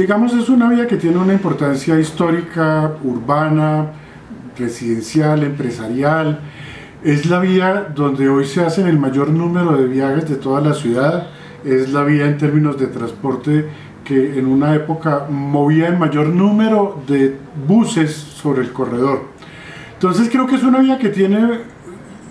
digamos es una vía que tiene una importancia histórica, urbana, residencial, empresarial, es la vía donde hoy se hacen el mayor número de viajes de toda la ciudad, es la vía en términos de transporte que en una época movía el mayor número de buses sobre el corredor. Entonces creo que es una vía que tiene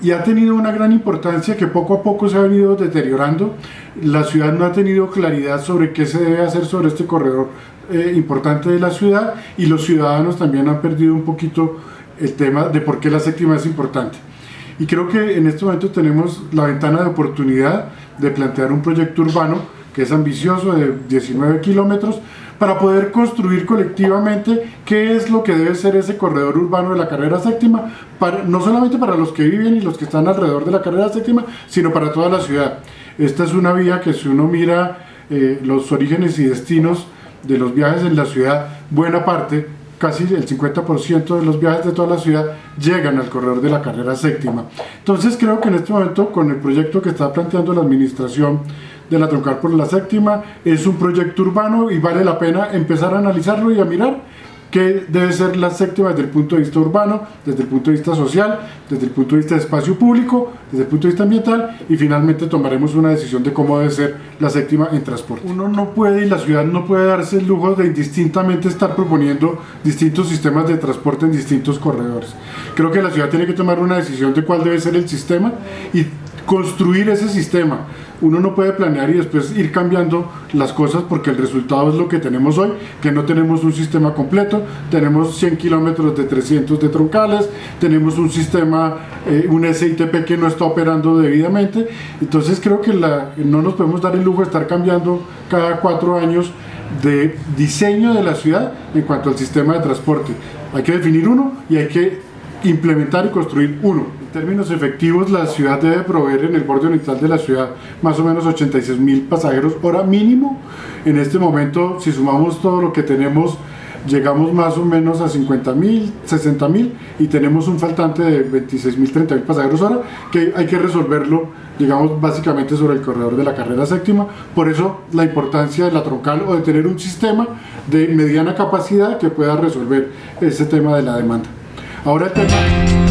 y ha tenido una gran importancia que poco a poco se ha venido deteriorando. La ciudad no ha tenido claridad sobre qué se debe hacer sobre este corredor eh, importante de la ciudad y los ciudadanos también han perdido un poquito el tema de por qué la séptima es importante. Y creo que en este momento tenemos la ventana de oportunidad de plantear un proyecto urbano que es ambicioso de 19 kilómetros para poder construir colectivamente qué es lo que debe ser ese corredor urbano de la carrera séptima, para, no solamente para los que viven y los que están alrededor de la carrera séptima, sino para toda la ciudad. Esta es una vía que si uno mira eh, los orígenes y destinos de los viajes en la ciudad, buena parte casi el 50% de los viajes de toda la ciudad llegan al corredor de la carrera séptima. Entonces creo que en este momento con el proyecto que está planteando la administración de la troncal por la séptima es un proyecto urbano y vale la pena empezar a analizarlo y a mirar que debe ser la séptima desde el punto de vista urbano, desde el punto de vista social, desde el punto de vista de espacio público, desde el punto de vista ambiental y finalmente tomaremos una decisión de cómo debe ser la séptima en transporte. Uno no puede y la ciudad no puede darse el lujo de indistintamente estar proponiendo distintos sistemas de transporte en distintos corredores. Creo que la ciudad tiene que tomar una decisión de cuál debe ser el sistema y construir ese sistema. Uno no puede planear y después ir cambiando las cosas porque el resultado es lo que tenemos hoy, que no tenemos un sistema completo, tenemos 100 kilómetros de 300 de troncales, tenemos un sistema, eh, un SITP que no está operando debidamente, entonces creo que la, no nos podemos dar el lujo de estar cambiando cada cuatro años de diseño de la ciudad en cuanto al sistema de transporte. Hay que definir uno y hay que implementar y construir uno. En términos efectivos, la ciudad debe proveer en el borde oriental de la ciudad más o menos 86 mil pasajeros hora mínimo. En este momento, si sumamos todo lo que tenemos, llegamos más o menos a 50 mil, 60 mil y tenemos un faltante de 26 mil, 30 mil pasajeros hora que hay que resolverlo, digamos, básicamente sobre el corredor de la carrera séptima. Por eso la importancia de la troncal o de tener un sistema de mediana capacidad que pueda resolver ese tema de la demanda. Ahora el tema...